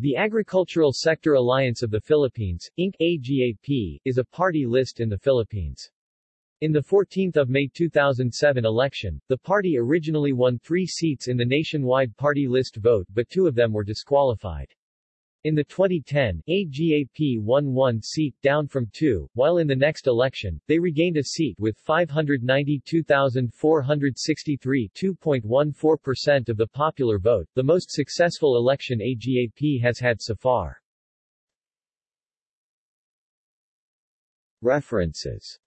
The Agricultural Sector Alliance of the Philippines, Inc. AGAP, is a party list in the Philippines. In the 14th of May 2007 election, the party originally won three seats in the nationwide party list vote but two of them were disqualified. In the 2010, AGAP won one seat down from two, while in the next election, they regained a seat with 592,463 2.14% of the popular vote, the most successful election AGAP has had so far. References